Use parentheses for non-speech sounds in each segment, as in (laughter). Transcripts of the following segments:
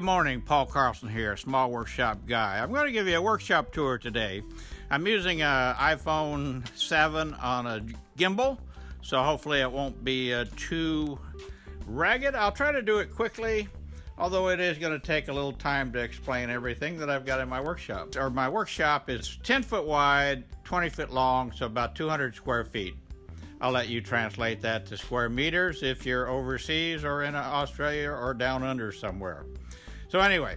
Good morning. Paul Carlson here, Small Workshop Guy. I'm going to give you a workshop tour today. I'm using an iPhone 7 on a gimbal, so hopefully it won't be uh, too ragged. I'll try to do it quickly, although it is going to take a little time to explain everything that I've got in my workshop. Or my workshop is 10 foot wide, 20 foot long, so about 200 square feet. I'll let you translate that to square meters if you're overseas or in Australia or down under somewhere. So anyway,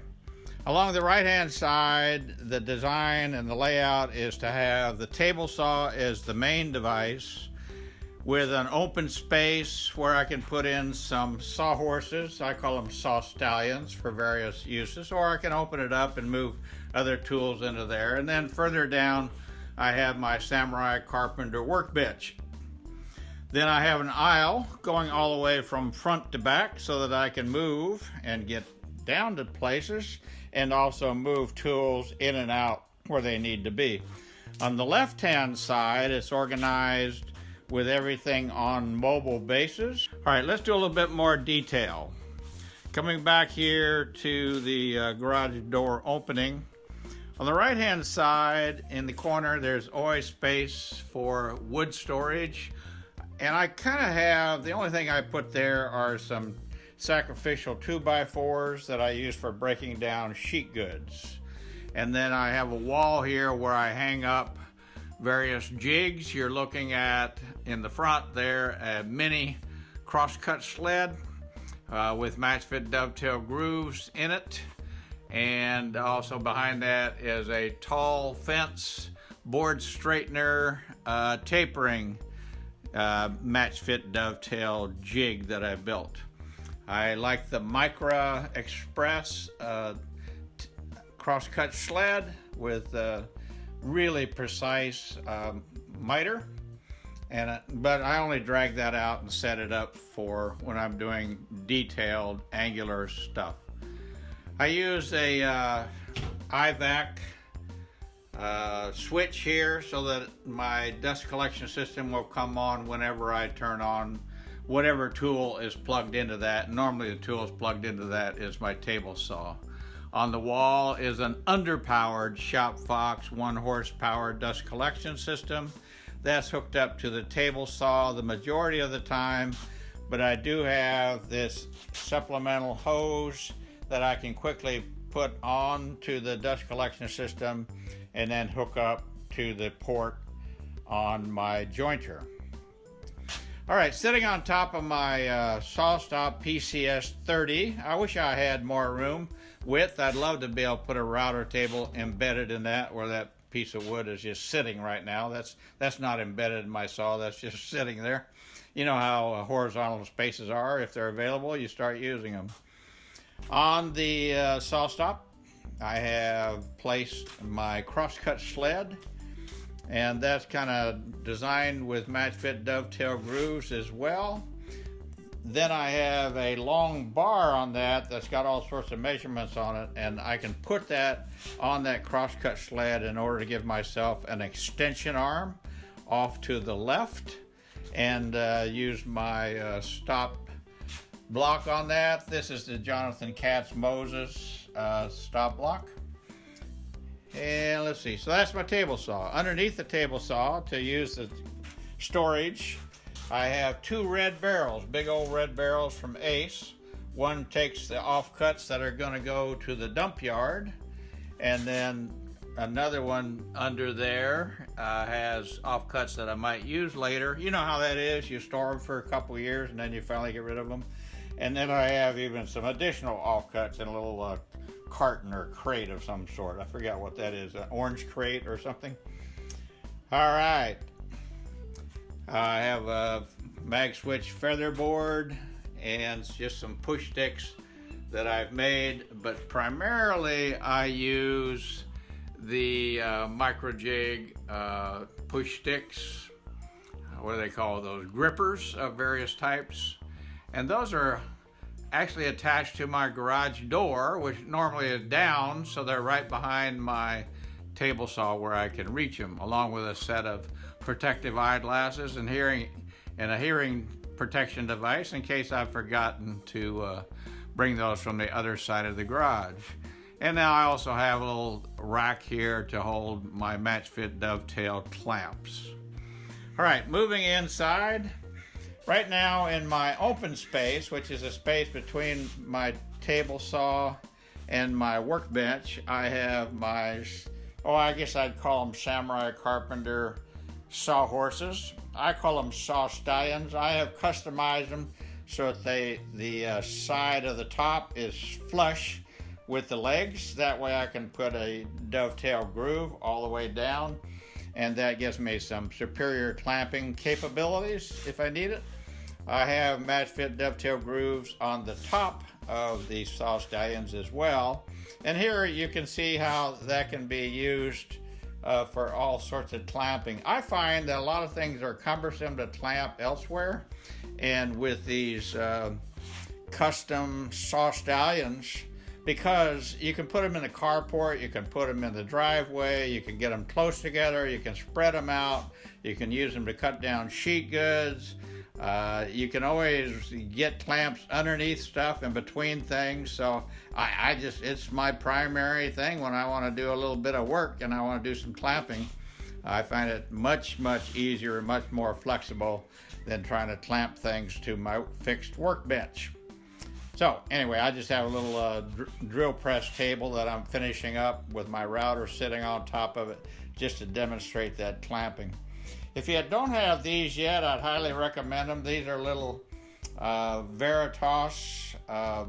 along the right hand side, the design and the layout is to have the table saw as the main device with an open space where I can put in some sawhorses. I call them saw stallions for various uses, or I can open it up and move other tools into there. And then further down, I have my Samurai Carpenter workbench. Then I have an aisle going all the way from front to back so that I can move and get down to places and also move tools in and out where they need to be. On the left hand side, it's organized with everything on mobile bases. All right, let's do a little bit more detail. Coming back here to the uh, garage door opening, on the right hand side in the corner, there's always space for wood storage. And I kind of have, the only thing I put there are some sacrificial 2x4s that I use for breaking down sheet goods. And then I have a wall here where I hang up various jigs. You're looking at in the front there a mini crosscut sled uh, with match fit dovetail grooves in it. And also behind that is a tall fence board straightener uh, tapering uh, match fit dovetail jig that I built. I like the Incra Express uh, crosscut sled with a really precise um, miter. And, uh, but I only drag that out and set it up for when I'm doing detailed angular stuff. I use a uh, IVAC uh, switch here so that my dust collection system will come on whenever I turn on whatever tool is plugged into that. Normally the tool is plugged into that is my table saw. On the wall is an underpowered Shop Fox one horsepower dust collection system. That's hooked up to the table saw the majority of the time, but I do have this supplemental hose that I can quickly put on to the dust collection system and then hook up to the port on my jointer. All right, sitting on top of my uh, SawStop PCS 30. I wish I had more room width. I'd love to be able to put a router table embedded in that where that piece of wood is just sitting right now. That's that's not embedded in my saw. That's just (laughs) sitting there. You know how uh, horizontal spaces are. If they're available, you start using them. On the uh, SawStop, I have placed my crosscut sled and that's kind of designed with match fit dovetail grooves as well. Then I have a long bar on that that's got all sorts of measurements on it, and I can put that on that crosscut sled in order to give myself an extension arm off to the left and uh, use my uh, stop block on that. This is the Jonathan Katz Moses uh, stop block. And let's see, so that's my table saw. Underneath the table saw, to use the storage, I have two red barrels, big old red barrels from Ace. One takes the offcuts that are going to go to the dump yard, and then another one under there uh, has offcuts that I might use later. You know how that is. You store them for a couple years and then you finally get rid of them. And then I have even some additional offcuts in a little uh, carton or crate of some sort. I forget what that is, an orange crate or something. All right. I have a mag switch feather board and just some push sticks that I've made, but primarily I use the uh, microjig uh, push sticks. What do they call those? Grippers of various types. And those are actually attached to my garage door, which normally is down, so they're right behind my table saw where I can reach them, along with a set of protective eyeglasses and hearing and a hearing protection device in case I've forgotten to uh, bring those from the other side of the garage. And now I also have a little rack here to hold my match fit dovetail clamps. All right, moving inside. Right now in my open space, which is a space between my table saw and my workbench, I have my, oh, I guess I'd call them Samurai Carpenter saw horses. I call them saw stallions. I have customized them so that they, the uh, side of the top is flush with the legs. That way I can put a dovetail groove all the way down and that gives me some superior clamping capabilities if I need it. I have match fit dovetail grooves on the top of the saw stallions as well. And here you can see how that can be used uh, for all sorts of clamping. I find that a lot of things are cumbersome to clamp elsewhere. And with these uh, custom saw stallions, because you can put them in the carport, you can put them in the driveway, you can get them close together, you can spread them out, you can use them to cut down sheet goods. Uh, you can always get clamps underneath stuff and between things. So I, I just, it's my primary thing when I want to do a little bit of work and I want to do some clamping. I find it much, much easier and much more flexible than trying to clamp things to my fixed workbench. So anyway, I just have a little uh, dr drill press table that I'm finishing up with my router sitting on top of it just to demonstrate that clamping. If you don't have these yet, I'd highly recommend them. These are little uh, Veritas uh,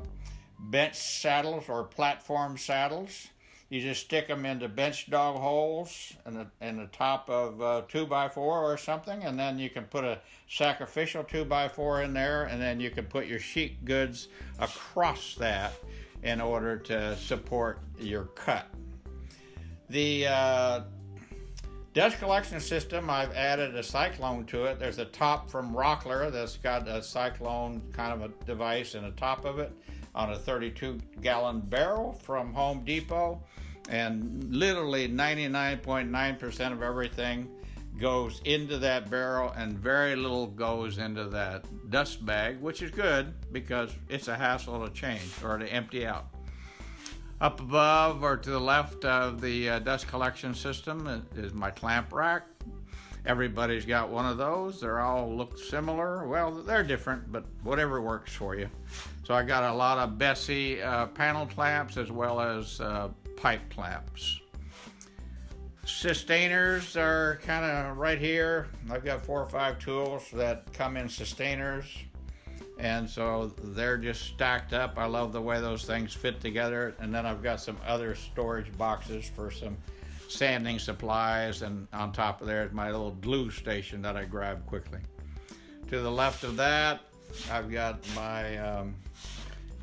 bench saddles or platform saddles. You just stick them into bench dog holes in the, in the top of a uh, 2x4 or something, and then you can put a sacrificial 2x4 in there, and then you can put your sheet goods across that in order to support your cut. The uh, dust collection system, I've added a cyclone to it. There's a top from Rockler that's got a cyclone kind of a device in the top of it on a 32 gallon barrel from Home Depot. And literally 99.9% of everything goes into that barrel and very little goes into that dust bag, which is good because it's a hassle to change or to empty out. Up above or to the left of the uh, dust collection system is my clamp rack. Everybody's got one of those. They're all look similar. Well, they're different, but whatever works for you. So I got a lot of Bessey uh, panel clamps as well as uh, pipe clamps. Systainers are kind of right here. I've got four or five tools that come in systainers. And so they're just stacked up. I love the way those things fit together. And then I've got some other storage boxes for some sanding supplies. And on top of there is my little glue station that I grab quickly. To the left of that, I've got my um,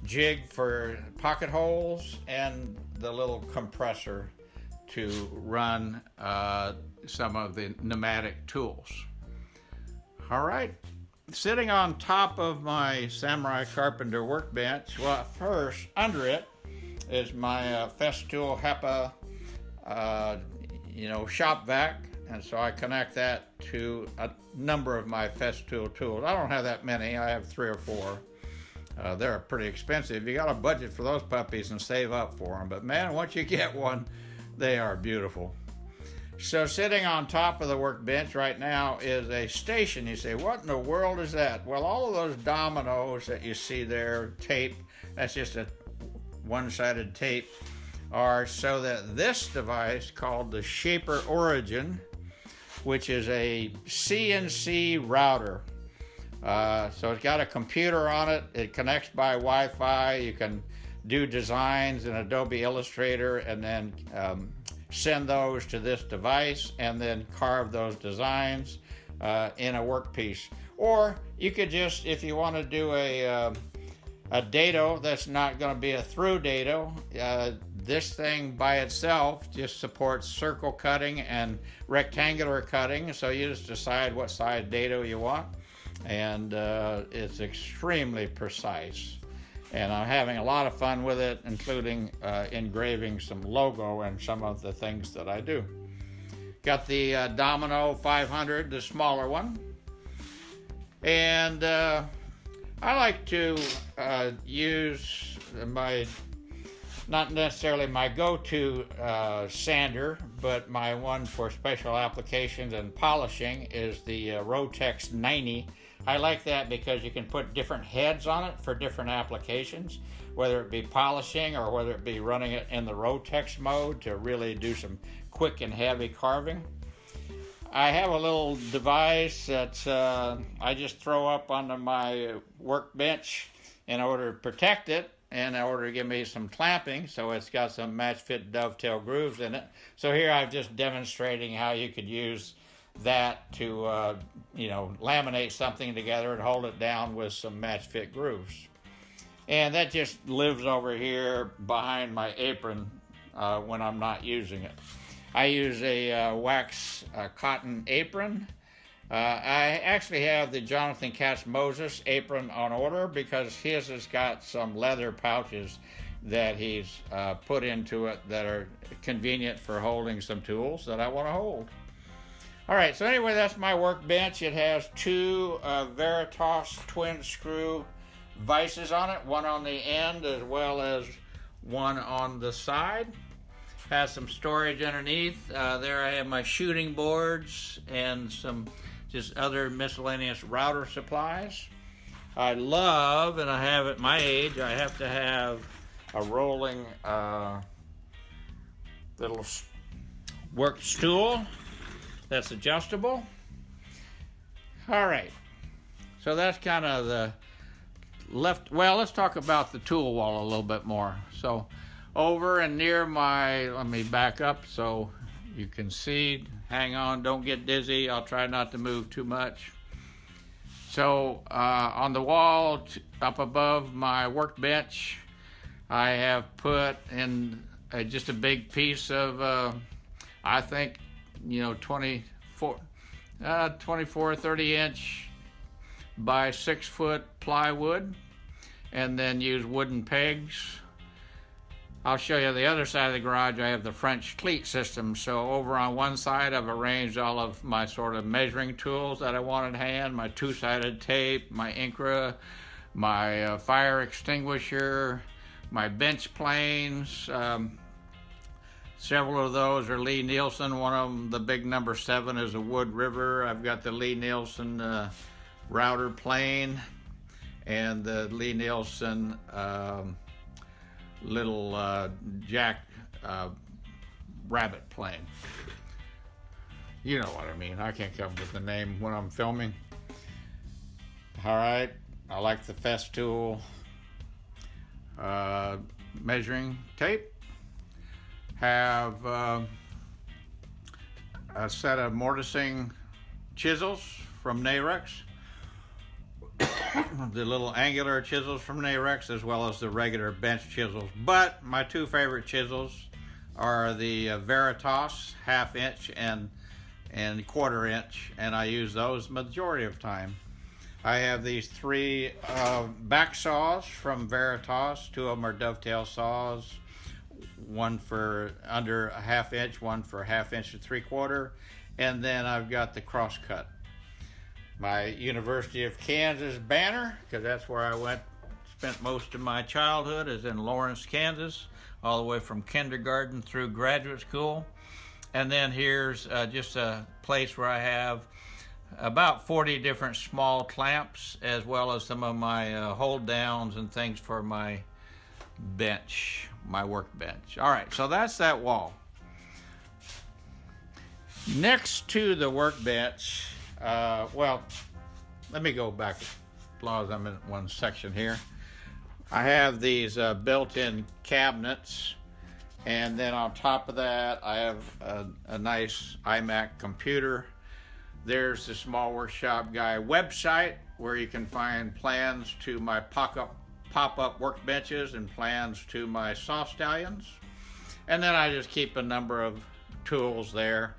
jig for pocket holes and the little compressor to run uh, some of the pneumatic tools. All right, sitting on top of my Samurai Carpenter workbench, well, first, under it is my uh, Festool HEPA, uh, you know, shop vac, and so I connect that to a number of my Festool tools. I don't have that many, I have three or four. Uh, they're pretty expensive. You got to budget for those puppies and save up for them. But man, once you get one, they are beautiful. So sitting on top of the workbench right now is a station. You say, what in the world is that? Well, all of those dominoes that you see there, tape, that's just a one-sided tape, are so that this device called the Shaper Origin, which is a CNC router. Uh, so it's got a computer on it. It connects by Wi-Fi. You can do designs in Adobe Illustrator and then um, send those to this device and then carve those designs uh, in a workpiece. Or you could just, if you want to do a, uh, a dado that's not going to be a through dado, uh, this thing by itself just supports circle cutting and rectangular cutting. So you just decide what size dado you want and uh, it's extremely precise. And I'm having a lot of fun with it, including uh, engraving some logo and some of the things that I do. Got the uh, Domino 500, the smaller one. And uh, I like to uh, use my, not necessarily my go-to uh, sander, but my one for special applications and polishing is the uh, Rotex 90. I like that because you can put different heads on it for different applications, whether it be polishing or whether it be running it in the Rotex mode to really do some quick and heavy carving. I have a little device that uh, I just throw up onto my workbench in order to protect it and in order to give me some clamping so it's got some match fit dovetail grooves in it. So here I'm just demonstrating how you could use that to uh, you know laminate something together and hold it down with some match fit grooves. And that just lives over here behind my apron uh, when I'm not using it. I use a uh, wax uh, cotton apron. Uh, I actually have the Jonathan Katz Moses apron on order because his has got some leather pouches that he's uh, put into it that are convenient for holding some tools that I want to hold. All right, so anyway, that's my workbench. It has two uh, Veritas twin screw vices on it, one on the end as well as one on the side has some storage underneath. Uh, there I have my shooting boards and some just other miscellaneous router supplies. I love, and I have at my age, I have to have a rolling uh, little work stool that's adjustable. All right, so that's kind of the left. Well, let's talk about the tool wall a little bit more. So over and near my, let me back up so you can see. Hang on, don't get dizzy. I'll try not to move too much. So uh, on the wall up above my workbench, I have put in uh, just a big piece of, uh, I think, you know, 24, uh, 24, 30 inch by six foot plywood, and then use wooden pegs I'll show you the other side of the garage. I have the French cleat system. So over on one side, I've arranged all of my sort of measuring tools that I want at hand, my two-sided tape, my Incra, my uh, fire extinguisher, my bench planes. Um, several of those are Lie-Nielsen. One of them, the big number seven, is a Wood River. I've got the Lie-Nielsen uh, router plane and the Lie-Nielsen um, little uh, jack uh, rabbit plane. You know what I mean. I can't come up with the name when I'm filming. All right, I like the Festool uh, measuring tape. Have uh, a set of mortising chisels from Narex (coughs) the little angular chisels from Narex as well as the regular bench chisels. But my two favorite chisels are the uh, Veritas half inch and and quarter inch and I use those majority of time. I have these three uh, back saws from Veritas. Two of them are dovetail saws. One for under a half inch, one for a half inch and three quarter. And then I've got the crosscut my University of Kansas banner, because that's where I went, spent most of my childhood, is in Lawrence, Kansas, all the way from kindergarten through graduate school. And then here's uh, just a place where I have about 40 different small clamps, as well as some of my uh, hold downs and things for my bench, my workbench. All right, so that's that wall. Next to the workbench uh, well, let me go back as long as I'm in one section here. I have these uh, built-in cabinets, and then on top of that, I have a, a nice iMac computer. There's the Small Workshop Guy website where you can find plans to my pop-up pop-up workbenches and plans to my saw stallions. And then I just keep a number of tools there.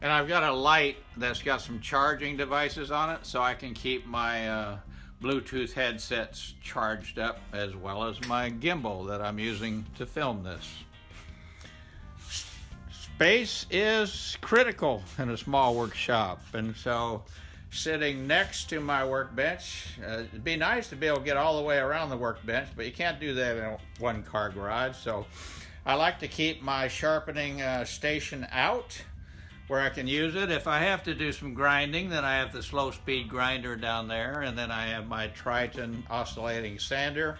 And I've got a light that's got some charging devices on it so I can keep my uh, Bluetooth headsets charged up as well as my gimbal that I'm using to film this. Space is critical in a small workshop and so sitting next to my workbench. Uh, it'd be nice to be able to get all the way around the workbench, but you can't do that in a one car garage. So I like to keep my sharpening uh, station out where I can use it. If I have to do some grinding, then I have the slow speed grinder down there, and then I have my Triton oscillating sander.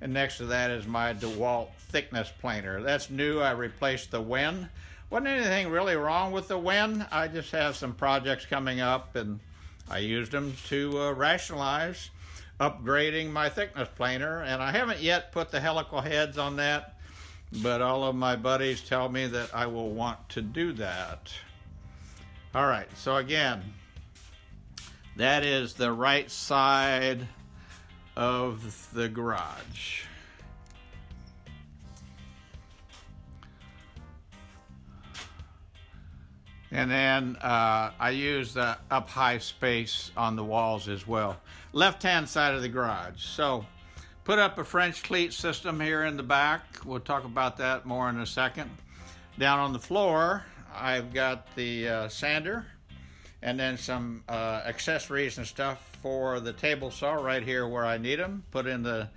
And next to that is my DeWalt thickness planer. That's new. I replaced the Wen. Wasn't anything really wrong with the Wen. I just have some projects coming up and I used them to uh, rationalize upgrading my thickness planer and I haven't yet put the helical heads on that but all of my buddies tell me that I will want to do that. All right, so again, that is the right side of the garage. And then uh, I use the up high space on the walls as well. Left hand side of the garage. So put up a French cleat system here in the back. We'll talk about that more in a second. Down on the floor, I've got the uh, sander and then some uh, accessories and stuff for the table saw right here where I need them. Put in the,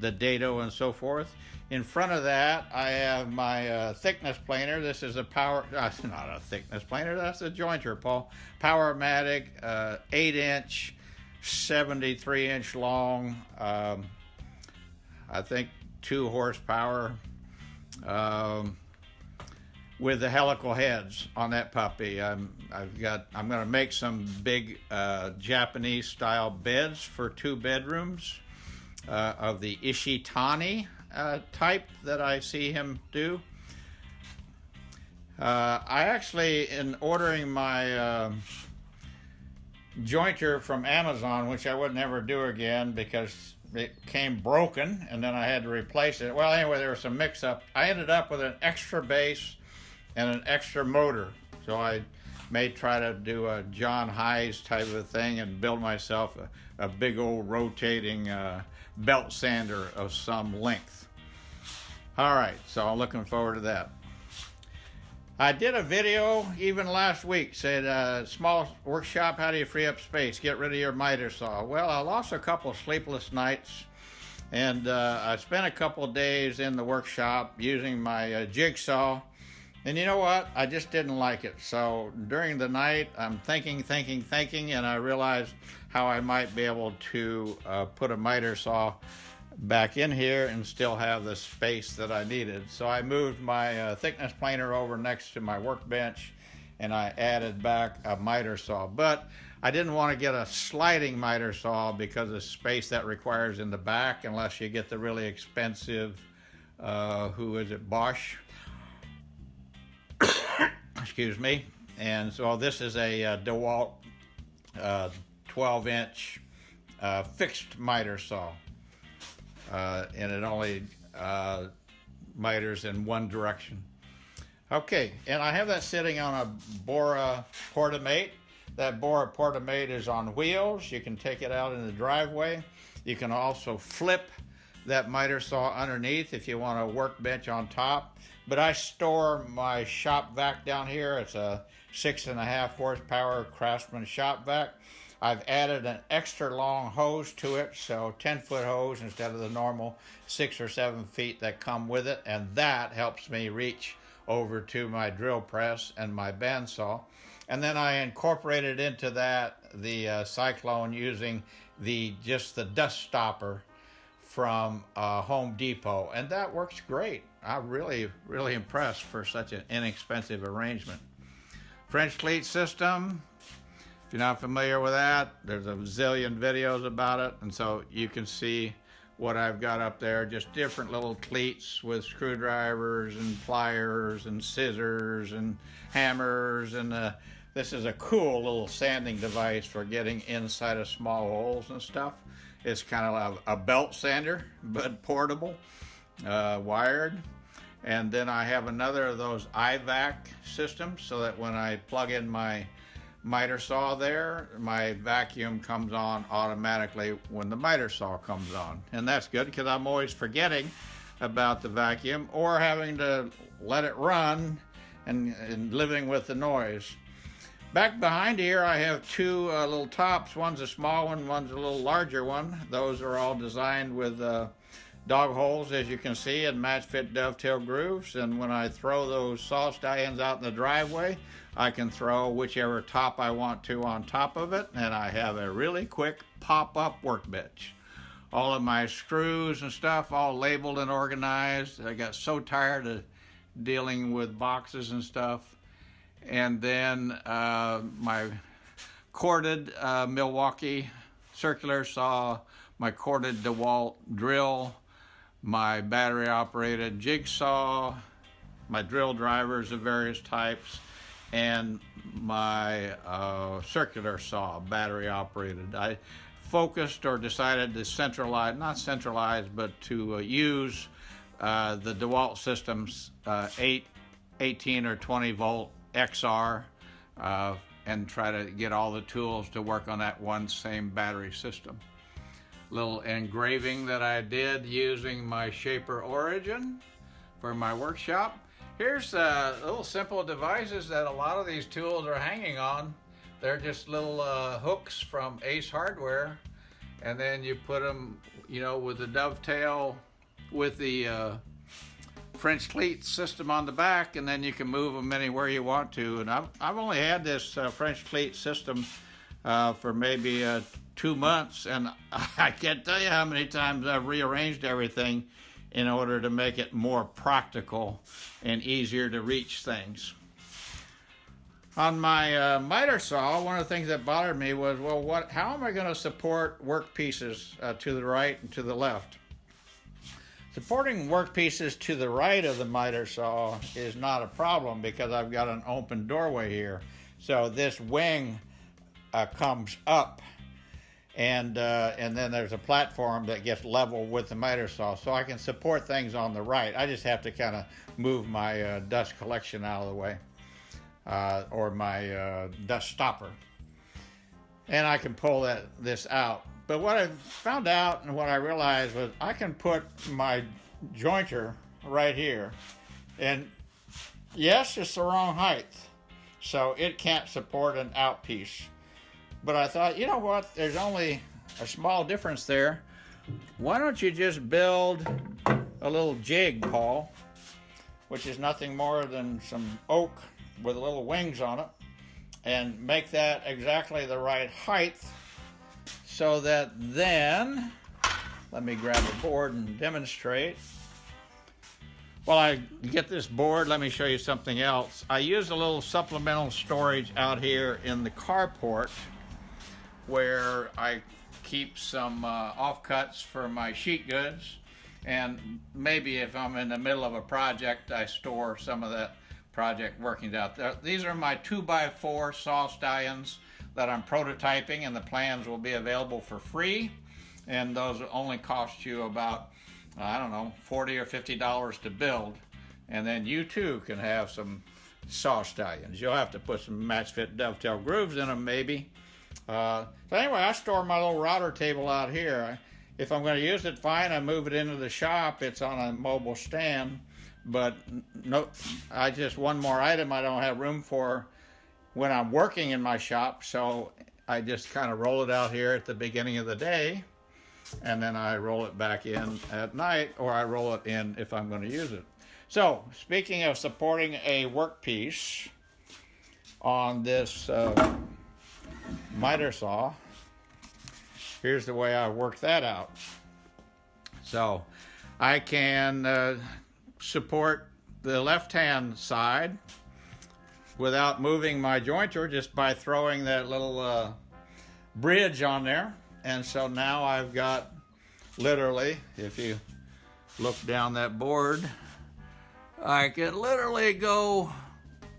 the dado and so forth. In front of that, I have my uh, thickness planer. This is a power, (laughs) that's not a thickness planer, that's a jointer, Paul. Powermatic, uh, 8 inch, 73 inch long, um, I think 2 horsepower, um, with the helical heads on that puppy. I'm, I've got, I'm going to make some big uh, Japanese style beds for two bedrooms uh, of the Ishitani uh, type that I see him do. Uh, I actually, in ordering my uh, jointer from Amazon, which I would never do again because it came broken and then I had to replace it. Well, anyway, there was some mix up. I ended up with an extra base and an extra motor. So I may try to do a John Heisz type of thing and build myself a, a big old rotating uh, belt sander of some length. All right, so I'm looking forward to that. I did a video even last week, said uh, small workshop, how do you free up space? Get rid of your miter saw. Well, I lost a couple sleepless nights and uh, I spent a couple days in the workshop using my uh, jigsaw and you know what? I just didn't like it. So during the night, I'm thinking, thinking, thinking, and I realized how I might be able to uh, put a miter saw back in here and still have the space that I needed. So I moved my uh, thickness planer over next to my workbench and I added back a miter saw. But I didn't want to get a sliding miter saw because of the space that requires in the back unless you get the really expensive, uh, who is it, Bosch? (coughs) Excuse me. And so this is a uh, DeWalt uh, 12 inch uh, fixed miter saw uh, and it only uh, miters in one direction. Okay, and I have that sitting on a Bora Portamate. That Bora Portamate is on wheels. You can take it out in the driveway. You can also flip that miter saw underneath if you want a workbench on top. But I store my shop vac down here. It's a six and a half horsepower Craftsman shop vac. I've added an extra long hose to it, so 10 foot hose instead of the normal six or seven feet that come with it, and that helps me reach over to my drill press and my bandsaw. And then I incorporated into that the uh, Cyclone using the just the dust stopper from uh, Home Depot, and that works great. I'm really, really impressed for such an inexpensive arrangement. French cleat system, if you're not familiar with that, there's a zillion videos about it, and so you can see what I've got up there, just different little cleats with screwdrivers and pliers and scissors and hammers, and uh, this is a cool little sanding device for getting inside of small holes and stuff. It's kind of a belt sander, but portable, uh, wired. And then I have another of those IVAC systems so that when I plug in my miter saw there, my vacuum comes on automatically when the miter saw comes on. And that's good because I'm always forgetting about the vacuum or having to let it run and, and living with the noise. Back behind here, I have two uh, little tops. One's a small one, one's a little larger one. Those are all designed with uh, dog holes, as you can see, and match fit dovetail grooves. And when I throw those saw stallions out in the driveway, I can throw whichever top I want to on top of it, and I have a really quick pop-up workbench. All of my screws and stuff all labeled and organized. I got so tired of dealing with boxes and stuff. And then uh, my corded uh, Milwaukee circular saw, my corded DeWalt drill, my battery operated jigsaw, my drill drivers of various types, and my uh, circular saw, battery operated. I focused or decided to centralize, not centralize, but to uh, use uh, the DeWalt Systems uh, 8, 18 or 20 volt XR uh, and try to get all the tools to work on that one same battery system. Little engraving that I did using my Shaper Origin for my workshop. Here's uh, little simple devices that a lot of these tools are hanging on. They're just little uh, hooks from Ace Hardware and then you put them, you know, with the dovetail with the uh, French cleat system on the back, and then you can move them anywhere you want to. And I've, I've only had this uh, French cleat system uh, for maybe uh, two months, and (laughs) I can't tell you how many times I've rearranged everything in order to make it more practical and easier to reach things. On my uh, miter saw, one of the things that bothered me was, well, what? How am I going to support work pieces uh, to the right and to the left? Supporting work pieces to the right of the miter saw is not a problem because I've got an open doorway here. So this wing uh, comes up and uh, and then there's a platform that gets level with the miter saw so I can support things on the right. I just have to kind of move my uh, dust collection out of the way uh, or my uh, dust stopper. And I can pull that this out. But what I found out and what I realized was I can put my jointer right here. And yes, it's the wrong height. So it can't support an out piece. But I thought, you know what? There's only a small difference there. Why don't you just build a little jig, Paul, which is nothing more than some oak with little wings on it and make that exactly the right height so that then, let me grab a board and demonstrate. While I get this board, let me show you something else. I use a little supplemental storage out here in the carport where I keep some uh, offcuts for my sheet goods. And maybe if I'm in the middle of a project I store some of that project working out there. These are my 2x4 saw stallions that I'm prototyping and the plans will be available for free. And those only cost you about I don't know 40 or 50 dollars to build. And then you too can have some saw stallions you'll have to put some match fit dovetail grooves in them maybe uh, so anyway I store my little router table out here if I'm going to use it fine I move it into the shop it's on a mobile stand but no, I just one more item I don't have room for when I'm working in my shop, so I just kind of roll it out here at the beginning of the day, and then I roll it back in at night, or I roll it in if I'm going to use it. So, speaking of supporting a workpiece on this uh, miter saw, here's the way I work that out. So, I can uh, support the left-hand side without moving my jointer just by throwing that little uh, bridge on there. And so now I've got literally, if you look down that board, I can literally go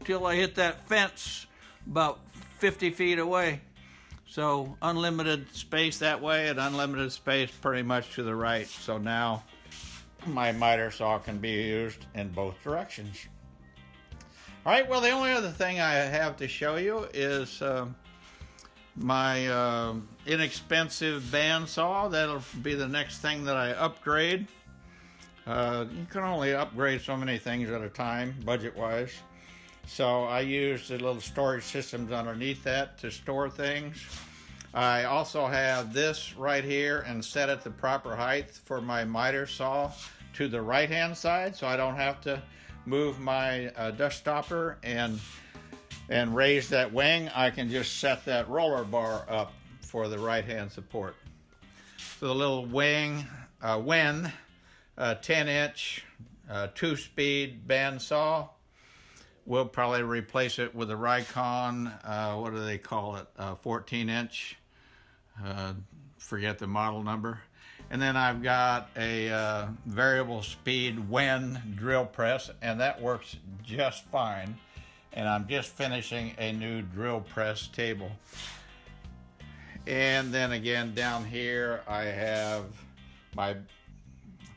till I hit that fence about 50 feet away. So unlimited space that way and unlimited space pretty much to the right. So now my miter saw can be used in both directions. All right, well, the only other thing I have to show you is uh, my uh, inexpensive bandsaw. That'll be the next thing that I upgrade. Uh, you can only upgrade so many things at a time, budget-wise. So I use the little storage systems underneath that to store things. I also have this right here and set it the proper height for my miter saw to the right hand side so I don't have to move my uh, dust stopper and and raise that wing I can just set that roller bar up for the right hand support. So the little wing, uh, Wen, uh, 10 inch, uh, two speed band saw. We'll probably replace it with a Rikon, uh, what do they call it, uh, 14 inch, uh, forget the model number. And then I've got a uh, variable speed Wen drill press and that works just fine. And I'm just finishing a new drill press table. And then again down here I have my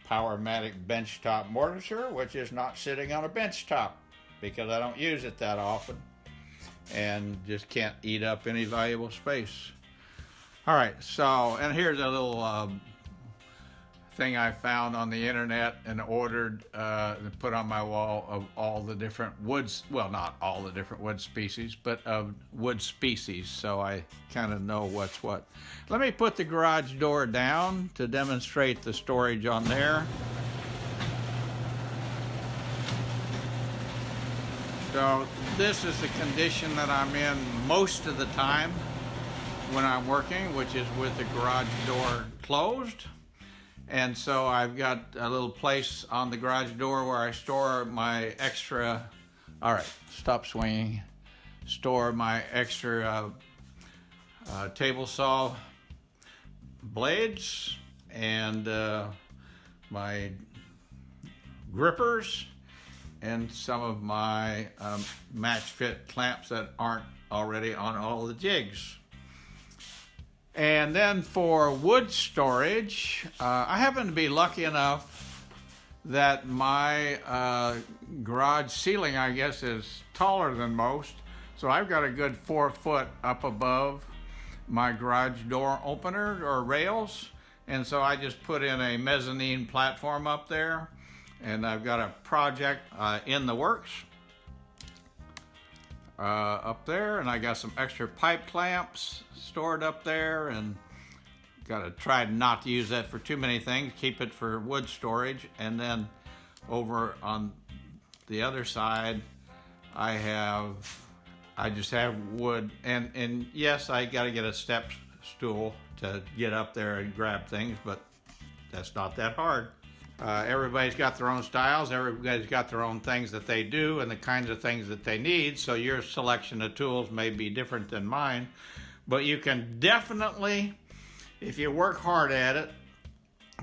Powermatic benchtop mortiser, which is not sitting on a benchtop because I don't use it that often and just can't eat up any valuable space. All right, so, and here's a little um, thing I found on the internet and ordered uh, and put on my wall of all the different woods, well, not all the different wood species, but of wood species, so I kind of know what's what. Let me put the garage door down to demonstrate the storage on there. So this is the condition that I'm in most of the time when I'm working, which is with the garage door closed. And so I've got a little place on the garage door where I store my extra, all right, stop swinging, store my extra uh, uh, table saw blades and uh, my grippers and some of my um, match fit clamps that aren't already on all the jigs. And then for wood storage, uh, I happen to be lucky enough that my uh, garage ceiling, I guess, is taller than most. So I've got a good four foot up above my garage door opener or rails. And so I just put in a mezzanine platform up there. And I've got a project uh, in the works uh, up there. And I got some extra pipe clamps stored up there and got to try not to use that for too many things. Keep it for wood storage. And then over on the other side, I have, I just have wood. And, and yes, I got to get a step stool to get up there and grab things, but that's not that hard. Uh, everybody's got their own styles, everybody's got their own things that they do and the kinds of things that they need, so your selection of tools may be different than mine. But you can definitely, if you work hard at it,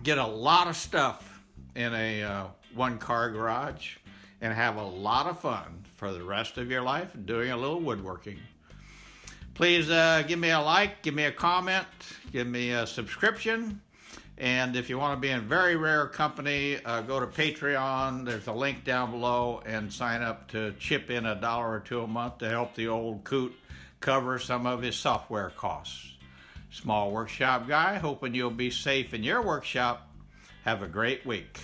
get a lot of stuff in a uh, one car garage and have a lot of fun for the rest of your life doing a little woodworking. Please uh, give me a like, give me a comment, give me a subscription. And if you want to be in very rare company, uh, go to Patreon. There's a link down below and sign up to chip in a dollar or two a month to help the old coot cover some of his software costs. Small Workshop Guy, hoping you'll be safe in your workshop. Have a great week.